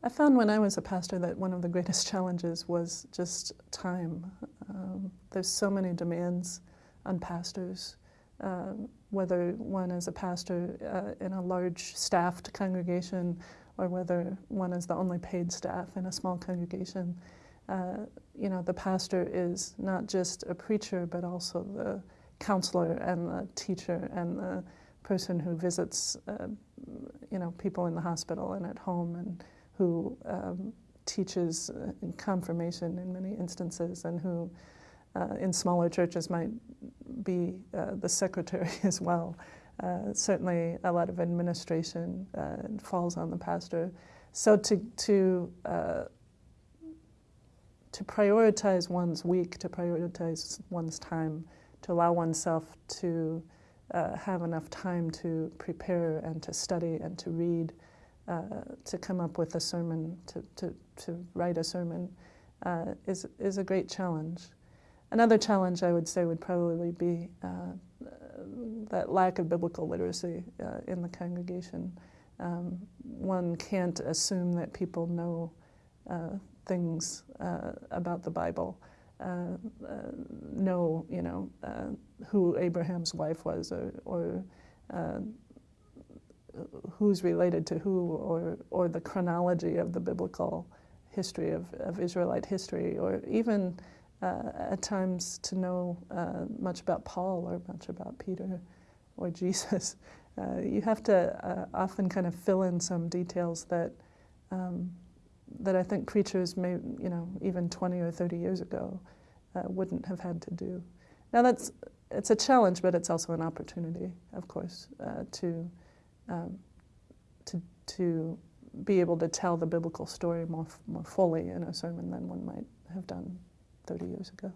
I found when I was a pastor that one of the greatest challenges was just time. Um, there's so many demands on pastors, uh, whether one is a pastor uh, in a large staffed congregation or whether one is the only paid staff in a small congregation. Uh, you know, the pastor is not just a preacher, but also the counselor and the teacher and the person who visits, uh, you know, people in the hospital and at home and who um, teaches uh, in confirmation in many instances and who uh, in smaller churches might be uh, the secretary as well. Uh, certainly a lot of administration uh, falls on the pastor. So to, to, uh, to prioritize one's week, to prioritize one's time, to allow oneself to have enough time to prepare and to study and to read uh, to come up with a sermon, to, to, to write a sermon, uh, is, is a great challenge. Another challenge I would say would probably be uh, that lack of biblical literacy uh, in the congregation. Um, one can't assume that people know uh, things about the Bible, know, you know, who Abraham's wife was or, or who's related to who or, or the chronology of the biblical history of, of Israelite history or even uh, at times to know uh, much about Paul or much about Peter or Jesus. Uh, you have to uh, often kind of fill in some details that um, that I think preachers may, you know, even 20 or 30 years ago uh, wouldn't have had to do. Now that's, it's a challenge, but it's also an opportunity, of course, uh, to um, to, to be able to tell the biblical story more, more fully in a sermon than one might have done 30 years ago.